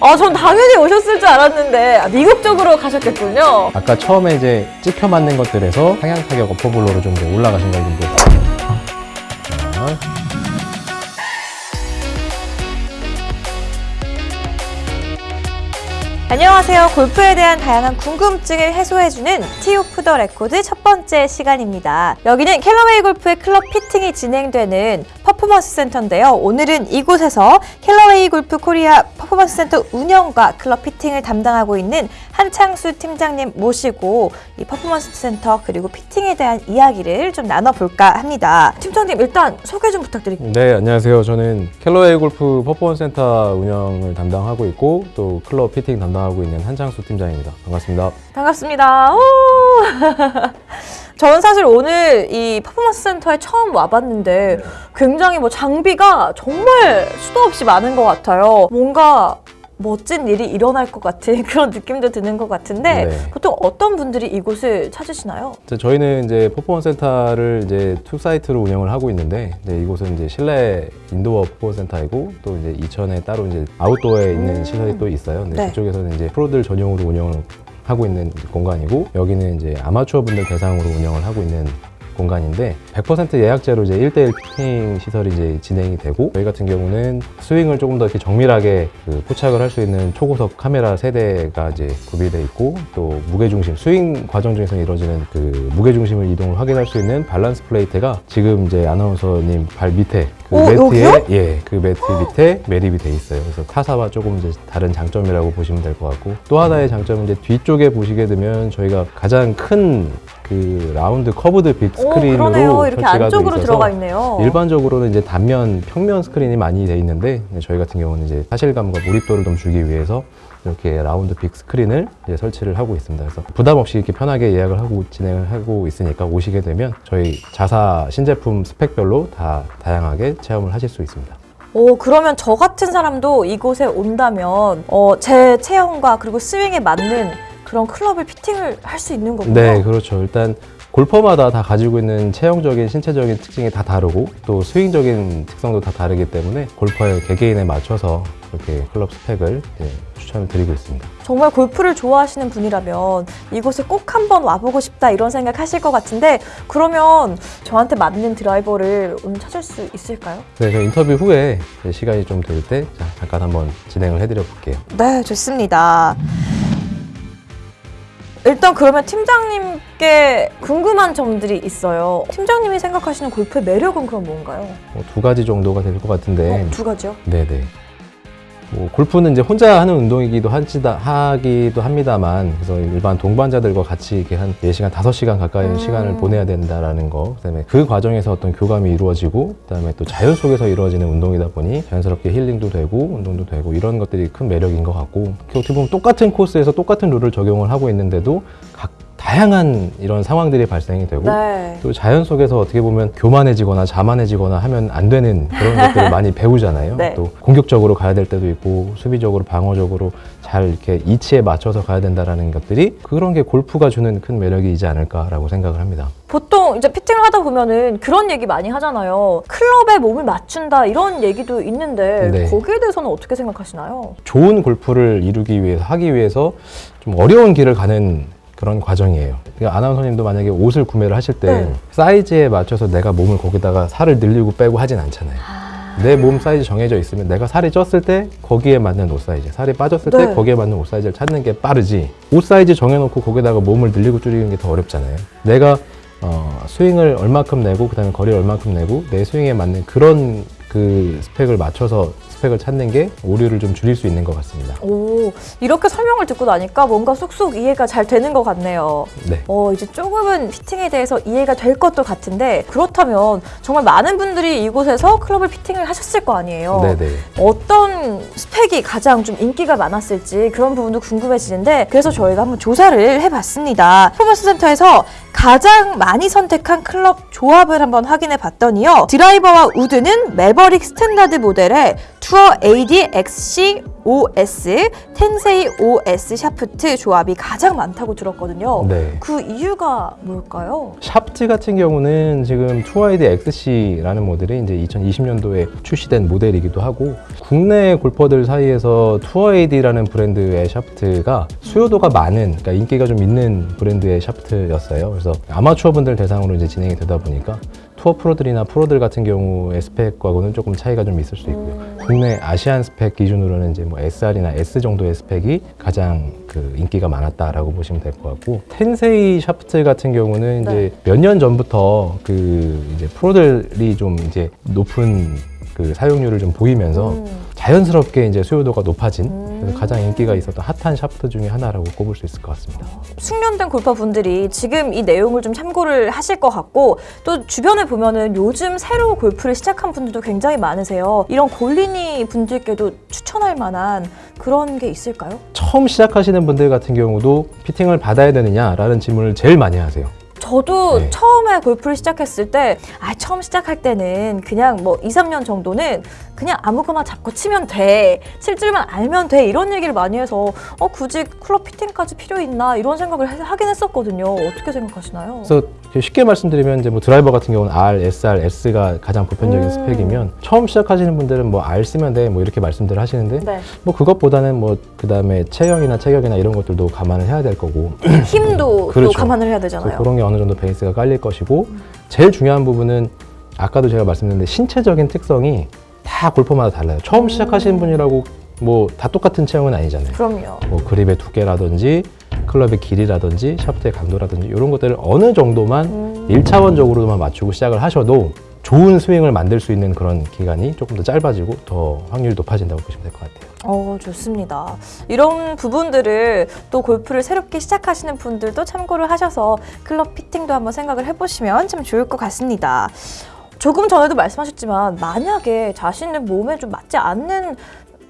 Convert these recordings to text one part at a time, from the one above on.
아, 전 당연히 오셨을 줄 알았는데 아, 미국 쪽으로 가셨겠군요. 아까 처음에 이제 찍혀 맞는 것들에서 상향 타격 어퍼블로로 좀 올라가신 걸 좀 보세요. 안녕하세요. 골프에 대한 다양한 궁금증을 해소해주는 tee off the record 첫 번째 시간입니다. 여기는 캘러웨이 골프의 클럽 피팅이 진행되는 퍼포먼스 센터인데요. 오늘은 이곳에서 캘러웨이 골프 코리아 퍼포먼스 센터 운영과 클럽 피팅을 담당하고 있는 한창수 팀장님 모시고 이 퍼포먼스 센터 그리고 피팅에 대한 이야기를 좀 나눠볼까 합니다. 팀장님 일단 소개 좀 부탁드릴게요. 네, 안녕하세요. 저는 캘러웨이 골프 퍼포먼스 센터 운영을 담당하고 있고 또 클럽 피팅 담당 하고 있는 한창수 팀장입니다. 반갑습니다. 반갑습니다. 오! 저는 사실 오늘 이 퍼포먼스 센터에 처음 와봤는데 굉장히 뭐 장비가 정말 수도 없이 많은 것 같아요. 뭔가 멋진 일이 일어날 것 같은 그런 느낌도 드는 것 같은데 네. 보통 어떤 분들이 이곳을 찾으시나요? 저희는 이제 퍼포먼스 센터를 이제 two site로 운영을 하고 있는데 이제 이곳은 이제 실내 indoor 퍼포먼스 센터이고 또 이제 이천에 따로 이제 아웃도어에 있는 음. 시설이 또 있어요. 근데 네. 그쪽에서는 이제 프로들 전용으로 운영을 하고 있는 공간이고 여기는 이제 아마추어 분들 대상으로 운영을 하고 있는 공간인데 100% 예약제로 이제 1대1 피팅 시설이 이제 진행이 되고 저희 같은 경우는 스윙을 조금 더 이렇게 정밀하게 그 포착을 할 수 있는 초고속 카메라 세 대가 이제 구비되어 있고 또 무게 중심 스윙 과정 중에서 이루어지는 그 무게 중심을 이동을 확인할 수 있는 balance plate가 지금 이제 아나운서님 발 밑에 그 오, 매트에 여기요? 예, 그 매트 밑에 매립이 돼 있어요. 그래서 타사와 조금 이제 다른 장점이라고 보시면 될 것 같고 또 하나의 장점은 이제 뒤쪽에 보시게 되면 저희가 가장 큰그 round curved big 오, 스크린으로 그러네요. 이렇게 안쪽으로 들어가 있네요. 일반적으로는 이제 단면 평면 스크린이 많이 돼 있는데 저희 같은 경우는 이제 사실감과 몰입도를 좀 주기 위해서 이렇게 round big 스크린을 이제 설치를 하고 있습니다. 그래서 부담 없이 이렇게 편하게 예약을 하고 진행을 하고 있으니까 오시게 되면 저희 자사 신제품 스펙별로 다 다양하게 체험을 하실 수 있습니다. 오, 그러면 저 같은 사람도 이곳에 온다면 어, 제 체형과 그리고 스윙에 맞는 그런 클럽을 피팅을 할 수 있는 거군요. 네, 그렇죠. 일단 골퍼마다 다 가지고 있는 체형적인 신체적인 특징이 다 다르고 또 스윙적인 특성도 다 다르기 때문에 골퍼의 개개인에 맞춰서 그렇게 클럽 스펙을 이제 추천을 드리고 있습니다. 정말 골프를 좋아하시는 분이라면 이곳에 꼭 한번 와보고 싶다 이런 생각 하실 것 같은데 그러면 저한테 맞는 드라이버를 오늘 찾을 수 있을까요? 네, 저 인터뷰 후에 시간이 좀 될 때 잠깐 한번 진행을 해드려 볼게요. 네, 좋습니다. 일단 그러면 팀장님께 궁금한 점들이 있어요. 팀장님이 생각하시는 골프의 매력은 그럼 뭔가요? 뭐 두 가지 정도가 될 것 같은데, 어, 두 가지요? 네네. 뭐 골프는 이제 혼자 하는 운동이기도 하지다, 하기도 합니다만, 그래서 일반 동반자들과 같이 이렇게 한 4시간, 5시간 가까이 음. 시간을 보내야 된다라는 거, 그다음에 그 과정에서 어떤 교감이 이루어지고, 그다음에 또 자연 속에서 이루어지는 운동이다 보니 자연스럽게 힐링도 되고, 운동도 되고, 이런 것들이 큰 매력인 것 같고, 어떻게 보면 똑같은 코스에서 똑같은 룰을 적용을 하고 있는데도 각 다양한 이런 상황들이 발생이 되고, 네. 또 자연 속에서 어떻게 보면 교만해지거나 자만해지거나 하면 안 되는 그런 것들을 많이 배우잖아요. 네. 또 공격적으로 가야 될 때도 있고 수비적으로 방어적으로 잘 이렇게 이치에 맞춰서 가야 된다라는 것들이 그런 게 골프가 주는 큰 매력이지 않을까라고 생각을 합니다. 보통 이제 피팅을 하다 보면은 그런 얘기 많이 하잖아요. 클럽에 몸을 맞춘다 이런 얘기도 있는데 네. 거기에 대해서는 어떻게 생각하시나요? 좋은 골프를 이루기 위해서 하기 위해서 좀 어려운 길을 가는 그런 과정이에요. 그러니까 아나운서님도 만약에 옷을 구매를 하실 때 네. 사이즈에 맞춰서 내가 몸을 거기다가 살을 늘리고 빼고 하진 않잖아요. 내 몸 사이즈 정해져 있으면 내가 살이 쪘을 때 거기에 맞는 옷 사이즈, 살이 빠졌을 네. 때 거기에 맞는 옷 사이즈를 찾는 게 빠르지. 옷 사이즈 정해놓고 거기다가 몸을 늘리고 줄이는 게 더 어렵잖아요. 내가 어, 스윙을 얼마큼 내고 그 다음에 거리를 얼마큼 내고 내 스윙에 맞는 그런 그 스펙을 맞춰서 스펙을 찾는 게 오류를 좀 줄일 수 있는 것 같습니다. 오 이렇게 설명을 듣고 나니까 뭔가 쏙쏙 이해가 잘 되는 것 같네요. 네. 어, 이제 조금은 피팅에 대해서 이해가 될 것도 같은데 그렇다면 정말 많은 분들이 이곳에서 클럽을 피팅을 하셨을 거 아니에요. 네네. 어떤 스펙이 가장 좀 인기가 많았을지 그런 부분도 궁금해지는데 그래서 저희가 한번 조사를 해봤습니다. 퍼포먼스 센터에서 가장 많이 선택한 클럽 조합을 한번 확인해 봤더니요. 드라이버와 우드는 매버릭 standard 모델의 Tour AD XC 5S, 텐세이 5S 샤프트 조합이 가장 많다고 들었거든요. 네. 그 이유가 뭘까요? 샤프트 같은 경우는 지금 투어이드 XC라는 모델이 이제 2020년도에 출시된 모델이기도 하고 국내 골퍼들 사이에서 Tour AD라는 브랜드의 샤프트가 수요도가 많은 그러니까 인기가 좀 있는 브랜드의 샤프트였어요. 그래서 아마추어 분들 대상으로 이제 진행이 되다 보니까 투어 프로들이나 프로들 같은 경우의 스펙과는 조금 차이가 좀 있을 수 있고요. 국내 Asian 스펙 기준으로는 이제 뭐 SR이나 S 정도의 스펙이 가장 그 인기가 많았다라고 보시면 될 것 같고 텐세이 샤프트 같은 경우는 이제 몇년 전부터 그 이제 프로들이 좀 이제 높은 그 사용률을 좀 보이면서 음. 자연스럽게 이제 수요도가 높아진 음. 가장 인기가 있었던 핫한 샤프트 중에 하나라고 꼽을 수 있을 것 같습니다. 숙련된 골퍼분들이 지금 이 내용을 좀 참고를 하실 것 같고 또 주변에 보면은 요즘 새로 골프를 시작한 분들도 굉장히 많으세요. 이런 골린이 분들께도 추천할 만한 그런 게 있을까요? 처음 시작하시는 분들 같은 경우도 피팅을 받아야 되느냐라는 질문을 제일 많이 하세요. 저도 네. 처음에 골프를 시작했을 때, 아, 처음 시작할 때는 그냥 뭐 2, 3년 정도는 그냥 아무거나 잡고 치면 돼. 칠 줄만 알면 돼. 이런 얘기를 많이 해서, 어, 굳이 클럽 피팅까지 필요 있나? 이런 생각을 해- 하긴 했었거든요. 어떻게 생각하시나요? 그래서 쉽게 말씀드리면 이제 뭐 드라이버 같은 경우는 R, SR, S가 가장 보편적인 음. 스펙이면 처음 시작하시는 분들은 뭐 R 쓰면 돼 뭐 이렇게 말씀들을 하시는데 네. 뭐 그것보다는 뭐 그다음에 체형이나 체격이나 이런 것들도 감안을 해야 될 거고 힘도 그렇죠. 또 감안을 해야 되잖아요. 그런 게 어느 정도 베이스가 깔릴 것이고 제일 중요한 부분은 아까도 제가 말씀드렸는데 신체적인 특성이 다 골퍼마다 달라요. 처음 시작하시는 분이라고 뭐 다 똑같은 체형은 아니잖아요. 그럼요. 뭐 그립의 두께라든지 클럽의 길이라든지 샤프트의 강도라든지 이런 것들을 어느 정도만 음. 일차원적으로만 맞추고 시작을 하셔도 좋은 스윙을 만들 수 있는 그런 기간이 조금 더 짧아지고 더 확률이 높아진다고 보시면 될 것 같아요. 어, 좋습니다. 이런 부분들을 또 골프를 새롭게 시작하시는 분들도 참고를 하셔서 클럽 피팅도 한번 생각을 해보시면 참 좋을 것 같습니다. 조금 전에도 말씀하셨지만 만약에 자신의 몸에 좀 맞지 않는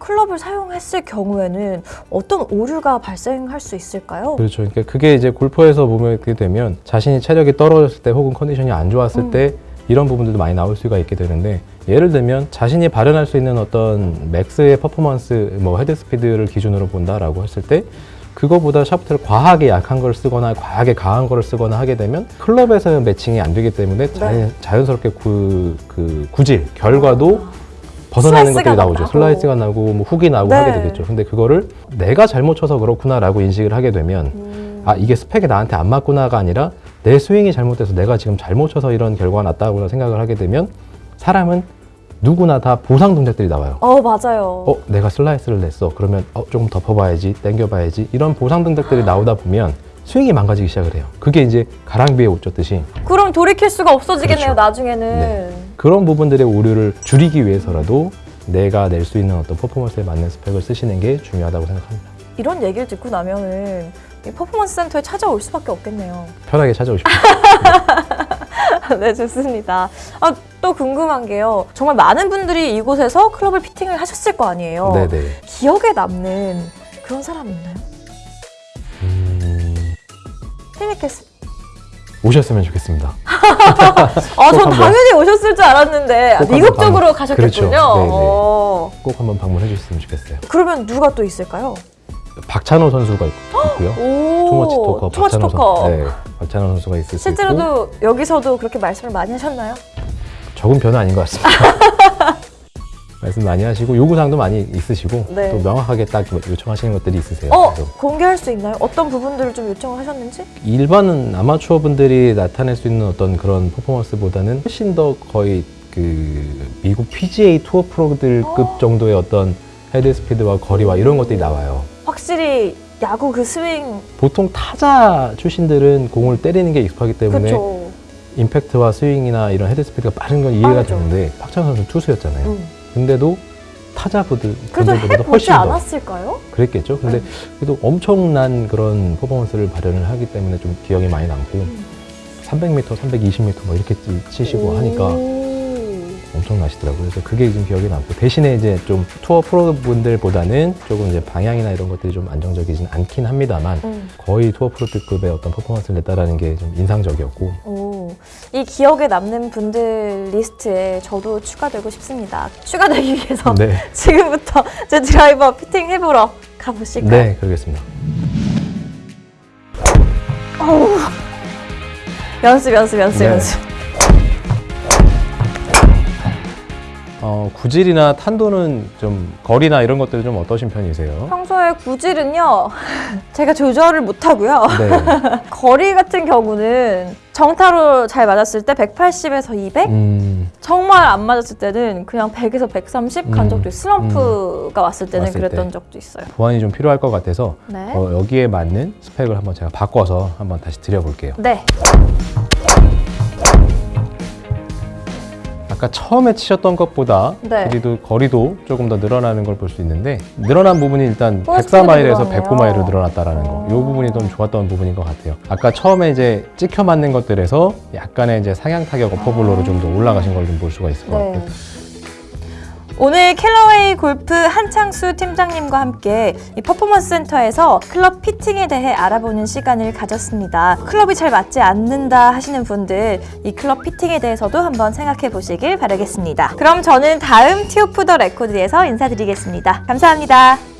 클럽을 사용했을 경우에는 어떤 오류가 발생할 수 있을까요? 그렇죠. 그러니까 그게 이제 골퍼에서 보게 되면 자신이 체력이 떨어졌을 때 혹은 컨디션이 안 좋았을 음. 때 이런 부분들도 많이 나올 수가 있게 되는데 예를 들면 자신이 발현할 수 있는 어떤 max의 퍼포먼스 뭐 헤드 스피드를 기준으로 본다라고 했을 때 그거보다 샤프트를 과하게 약한 걸 쓰거나 과하게 강한 거를 쓰거나 하게 되면 클럽에서 매칭이 안 되기 때문에 자연, 자연 스럽게 그, 그 구질 결과도 벗어나는 것들이 나오죠. 나고. 슬라이스가 나고 뭐 훅이 나고 네. 하게 되겠죠. 근데 그거를 내가 잘못 쳐서 그렇구나라고 인식을 하게 되면 음. 아 이게 스펙이 나한테 안 맞구나가 아니라 내 스윙이 잘못돼서 내가 지금 잘못 쳐서 이런 결과가 났다고 생각을 하게 되면 사람은 누구나 다 보상 동작들이 나와요. 어, 맞아요. 어 내가 슬라이스를 냈어. 그러면 어 조금 덮어봐야지, 당겨봐야지 이런 보상 동작들이 나오다 보면 스윙이 망가지기 시작을 해요. 그게 이제 가랑비에 옷 젖듯이 그럼 돌이킬 수가 없어지겠네요, 그렇죠. 나중에는. 네. 그런 부분들의 오류를 줄이기 위해서라도 내가 낼 수 있는 어떤 퍼포먼스에 맞는 스펙을 쓰시는 게 중요하다고 생각합니다. 이런 얘기를 듣고 나면은 이 퍼포먼스 센터에 찾아올 수밖에 없겠네요. 편하게 찾아오십시오. 네, 좋습니다. 아, 또 궁금한 게요. 정말 많은 분들이 이곳에서 클럽을 피팅을 하셨을 거 아니에요. 네네. 기억에 남는 그런 사람 있나요? 음, 티니캐스. 오셨으면 좋겠습니다. 아, 전. 당연히 오셨을 줄 알았는데 미국적으로 방- 가셨겠군요. 그렇죠. 네네. 어, 꼭 한번 방문해 주셨으면 좋겠어요. 그러면 누가 또 있을까요? 박찬호 선수가 있, 고요 오, 투머치 토커 투머치 박찬호 토커. 선수. 네, 박찬호 선수가 있을 수 있고 실제로도 여기서도 그렇게 말씀을 많이 하셨나요? 적은 변은 아닌 것 같습니다. 말씀 많이 하시고 요구사항도 많이 있으시고 네. 또 명확하게 딱 요청하시는 것들이 있으세요. 어, 그래서 공개할 수 있나요? 어떤 부분들을 좀 요청을 하셨는지? 일반 아마추어 분들이 나타낼 수 있는 어떤 그런 퍼포먼스보다는 훨씬 더 거의 그 미국 PGA 투어 프로들급 정도의 어떤 헤드 스피드와 거리와 이런 것들이 나와요. 확실히 야구 그 스윙 보통 타자 출신들은 공을 때리는 게 익숙하기 때문에 그렇죠. 임팩트와 스윙이나 이런 헤드 스피드가 빠른 건 이해가 빠르죠. 되는데 박찬호 선수는 투수였잖아요. 음. 근데도 타자분들 그래도 해보지 않았을까요? 그랬겠죠. 근데 음. 그래도 엄청난 그런 퍼포먼스를 발현을 하기 때문에 좀 기억이 많이 남고 음. 300m, 320m 뭐 이렇게 치- 치시고 하니까 오. 엄청나시더라고요. 그래서 그게 좀 기억에 남고 대신에 이제 좀 투어 프로 분들보다는 조금 이제 방향이나 이런 것들이 좀 안정적이진 않긴 합니다만 음. 거의 투어 프로급의 어떤 퍼포먼스를 냈다라는 게 좀 인상적이었고 오. 이 기억에 남는 분들 리스트에 저도 추가되고 싶습니다. 추가되기 위해서 네. 지금부터 제 드라이버 피팅 해보러 가보실까요? 네, 그러겠습니다. 연습, 연습, 연습, 네. 연습. 어, 구질이나 탄도는 좀 거리나 이런 것들은 좀 어떠신 편이세요? 평소에 구질은요, 제가 조절을 못하고요. 네. 거리 같은 경우는 정타로 잘 맞았을 때 180에서 200? 음, 정말 안 맞았을 때는 그냥 100에서 130간 음, 적도 있어요. 슬럼프가 왔을 때는 왔을 그랬던 때. 적도 있어요. 보완이 좀 필요할 것 같아서 네. 어, 여기에 맞는 스펙을 한번 제가 바꿔서 한번 다시 드려볼게요. 네. 아까 처음에 치셨던 것보다 네. 그래도 거리도 조금 더 늘어나는 걸 볼 수 있는데 늘어난 부분이 일단 포스트도 104마일에서 늘어나네요. 109마일로 늘어났다라는 거. 이 부분이 좀 좋았던 부분인 것 같아요. 아까 처음에 이제 찍혀 맞는 것들에서 약간의 이제 상향 타격 어퍼블로로 좀 더 올라가신 걸 좀 볼 수가 있을 것 네. 같아요. 오늘 캘러웨이 골프 한창수 팀장님과 함께 이 퍼포먼스 센터에서 클럽 피팅에 대해 알아보는 시간을 가졌습니다. 클럽이 잘 맞지 않는다 하시는 분들 이 클럽 피팅에 대해서도 한번 생각해 보시길 바라겠습니다. 그럼 저는 다음 Tee Off The Record에서 인사드리겠습니다. 감사합니다.